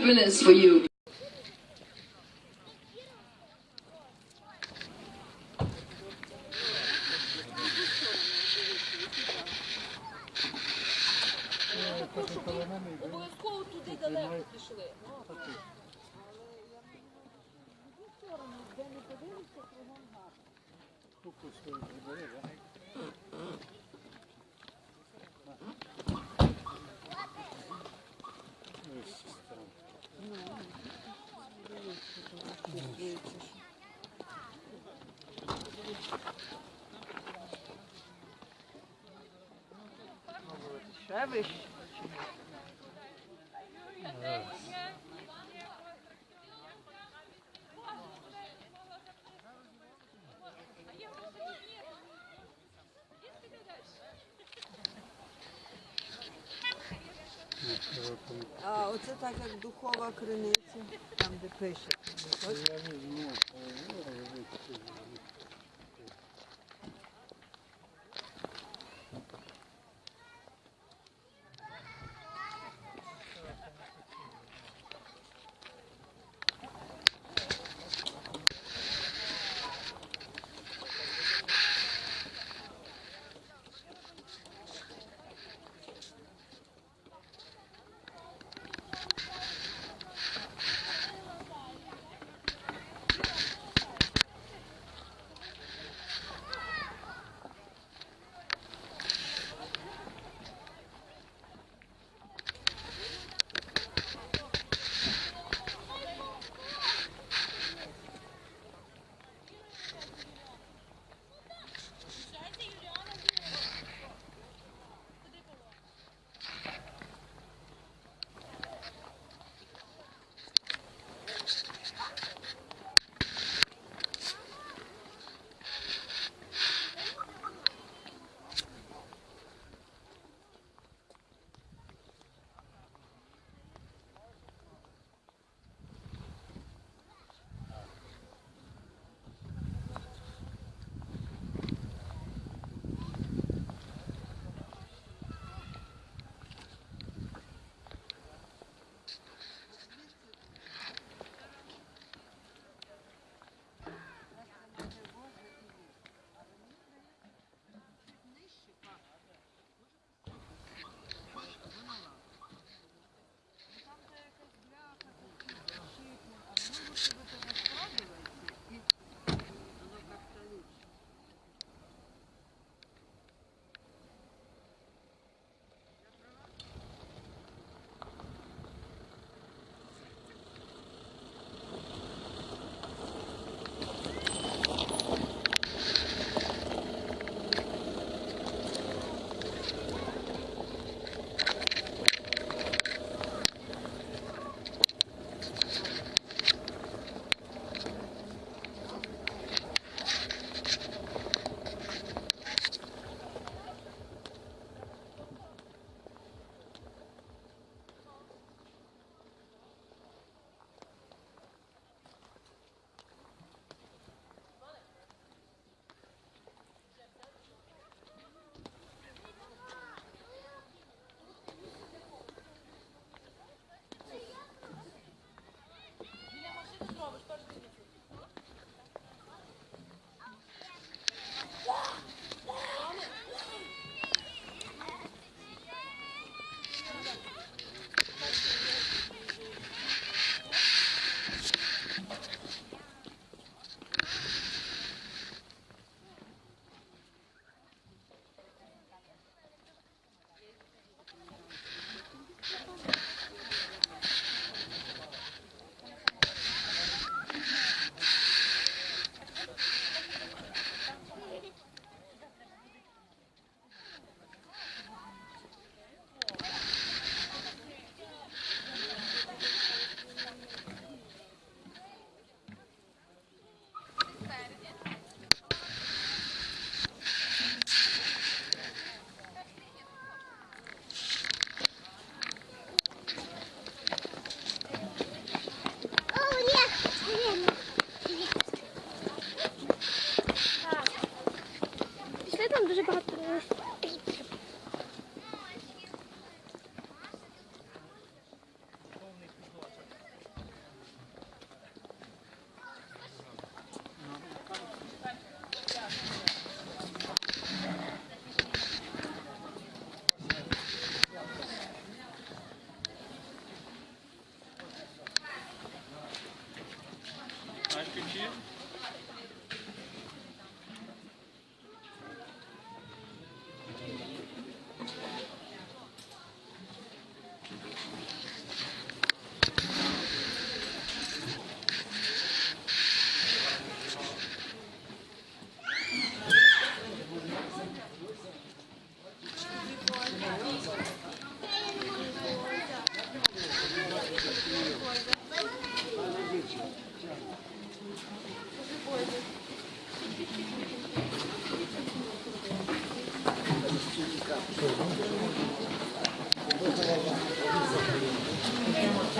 happiness for you. Обов'язково туди далеко пішли. Ще вище. А оце так як духова криниця, там де пише.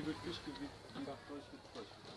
die wird durchgebracht.